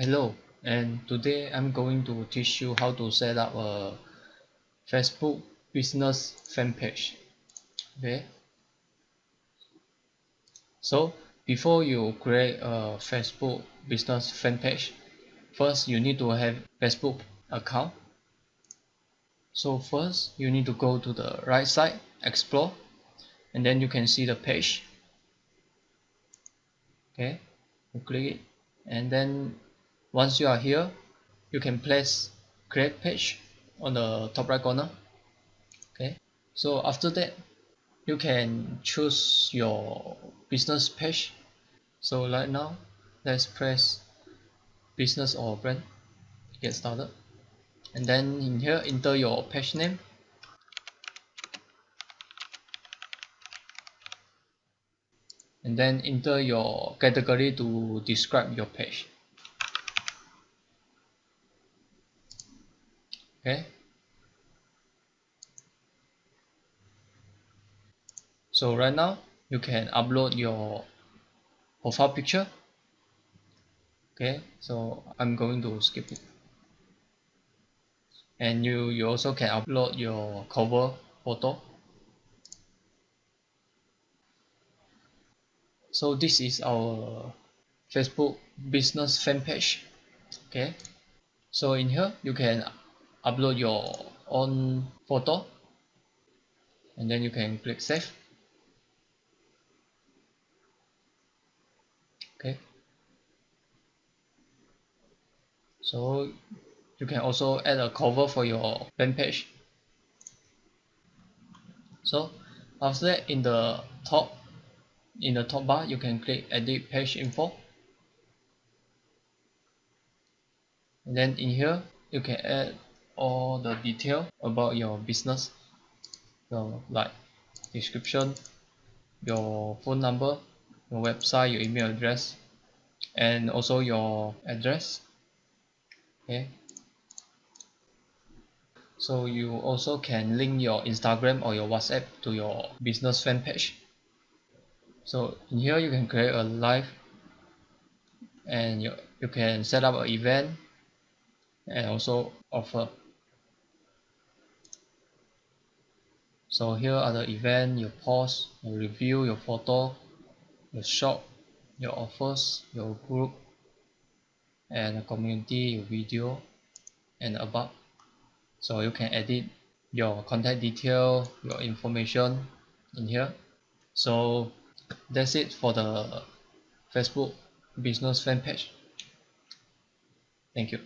Hello and today I'm going to teach you how to set up a Facebook business fan page. Okay? So before you create a Facebook business fan page first you need to have Facebook account. So first you need to go to the right side explore and then you can see the page. Okay? You click it and then once you are here you can place create page on the top right corner okay? So after that you can choose your business page. So right now let's press business or brand get started. And then in here enter your page name. And then enter your category to describe your page okay. So right now you can upload your profile picture. Okay so I'm going to skip it. And you you also can upload your cover photo. So this is our Facebook business fan page. Okay. So in here you can upload your own photo and then you can click save. Okay. So you can also add a cover for your fan page. So after that in the top in the top bar you can click edit page info. And then in here you can add all the detail about your business so like description your phone number your website your email address and also your address. Okay. So you also can link your Instagram or your WhatsApp to your business fan page. So in here you can create a live and you, you can set up an event and also offer so here are the event your post your review your photo your shop your offers your group and the community your video and about so you can edit your contact detail your information in here. So that's it for the Facebook business fan page. Thank you